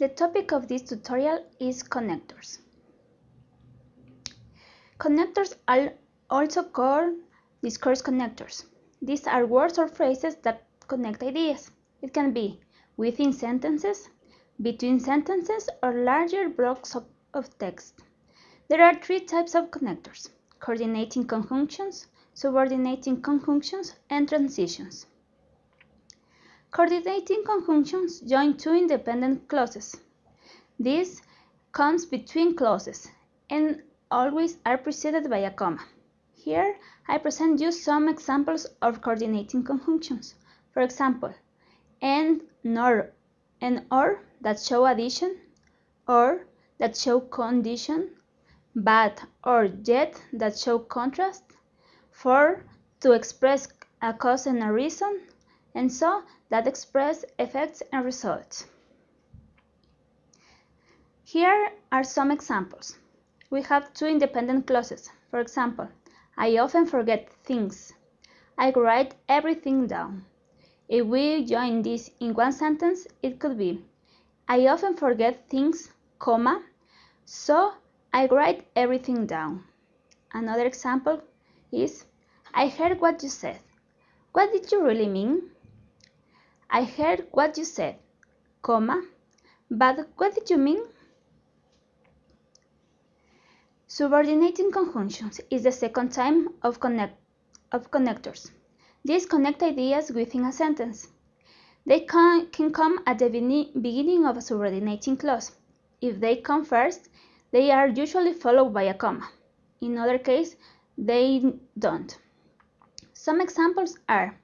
The topic of this tutorial is connectors. Connectors are also called discourse connectors. These are words or phrases that connect ideas. It can be within sentences, between sentences, or larger blocks of, of text. There are three types of connectors, coordinating conjunctions, subordinating conjunctions, and transitions. Coordinating conjunctions join two independent clauses. This comes between clauses and always are preceded by a comma. Here I present you some examples of coordinating conjunctions. For example, and nor and or that show addition, or that show condition, but or yet that show contrast, for to express a cause and a reason, and so that express effects and results. Here are some examples. We have two independent clauses. For example, I often forget things. I write everything down. If we join this in one sentence, it could be I often forget things, comma, so I write everything down. Another example is I heard what you said. What did you really mean? I heard what you said, comma, but what did you mean? Subordinating conjunctions is the second type of, connect, of connectors. These connect ideas within a sentence. They can, can come at the beginning of a subordinating clause. If they come first, they are usually followed by a comma. In other cases, they don't. Some examples are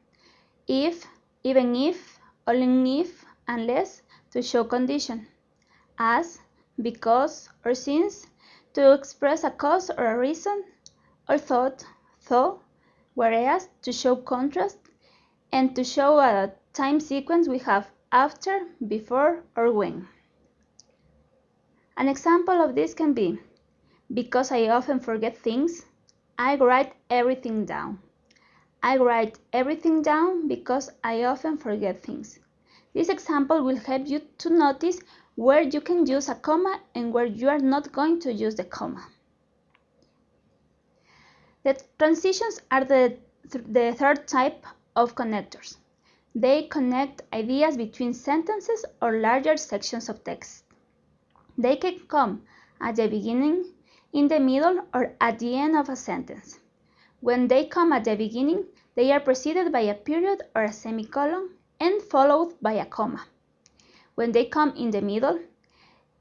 if, even if, only if, unless to show condition, as, because, or since to express a cause or a reason, or thought, though, whereas to show contrast, and to show a time sequence we have after, before, or when. An example of this can be, because I often forget things, I write everything down. I write everything down because I often forget things. This example will help you to notice where you can use a comma and where you are not going to use the comma. The transitions are the, th the third type of connectors. They connect ideas between sentences or larger sections of text. They can come at the beginning, in the middle, or at the end of a sentence. When they come at the beginning, they are preceded by a period or a semicolon and followed by a comma. When they come in the middle,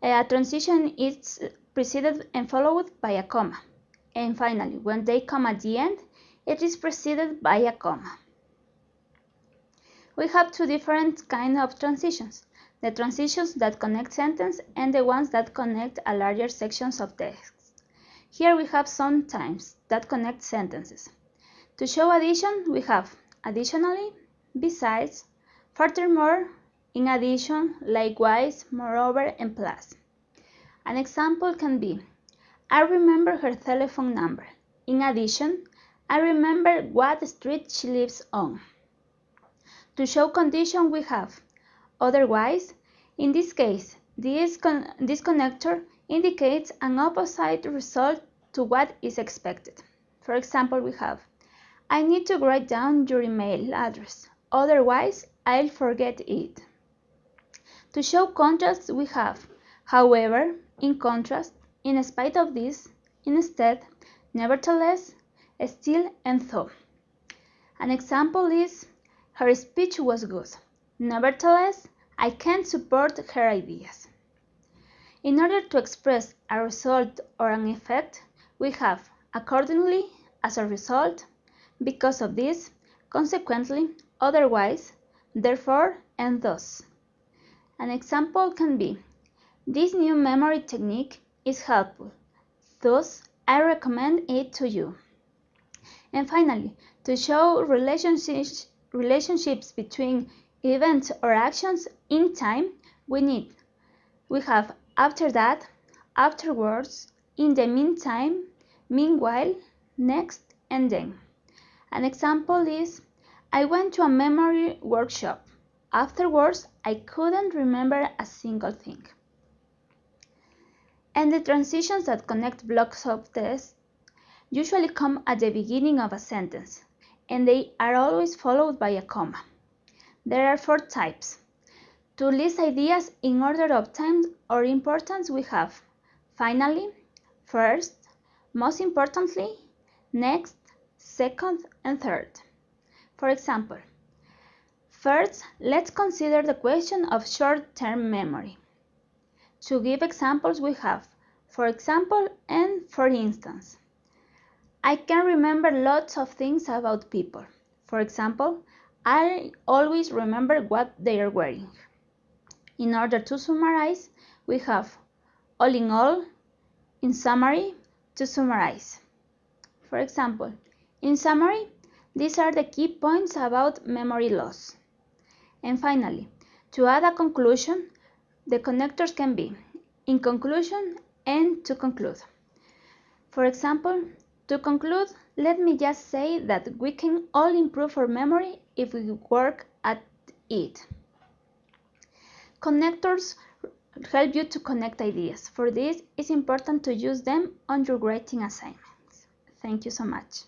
a transition is preceded and followed by a comma. And finally, when they come at the end, it is preceded by a comma. We have two different kinds of transitions, the transitions that connect sentences and the ones that connect a larger sections of text. Here we have some times that connect sentences. To show addition, we have additionally, besides, furthermore, in addition, likewise, moreover, and plus. An example can be, I remember her telephone number. In addition, I remember what street she lives on. To show condition we have, otherwise, in this case, this, con this connector indicates an opposite result to what is expected. For example, we have, I need to write down your email address, otherwise I'll forget it. To show contrast we have, however, in contrast, in spite of this, instead, nevertheless, still, and though. An example is, her speech was good. Nevertheless, I can't support her ideas. In order to express a result or an effect, we have accordingly, as a result, because of this, consequently, otherwise, therefore, and thus. An example can be, this new memory technique is helpful, thus I recommend it to you. And finally, to show relationships, relationships between events or actions in time, we need, we have after that, afterwards, in the meantime, meanwhile, next, and then. An example is, I went to a memory workshop. Afterwards, I couldn't remember a single thing. And the transitions that connect blocks of text usually come at the beginning of a sentence, and they are always followed by a comma. There are four types. To list ideas in order of time or importance we have finally, first, most importantly, next, second, and third. For example, first, let's consider the question of short-term memory. To give examples we have, for example, and for instance. I can remember lots of things about people. For example, I always remember what they are wearing. In order to summarize, we have all in all, in summary, to summarize. For example, in summary, these are the key points about memory loss. And finally, to add a conclusion, the connectors can be in conclusion and to conclude. For example, to conclude, let me just say that we can all improve our memory if we work at it. Connectors help you to connect ideas. For this, it's important to use them on your writing assignments. Thank you so much.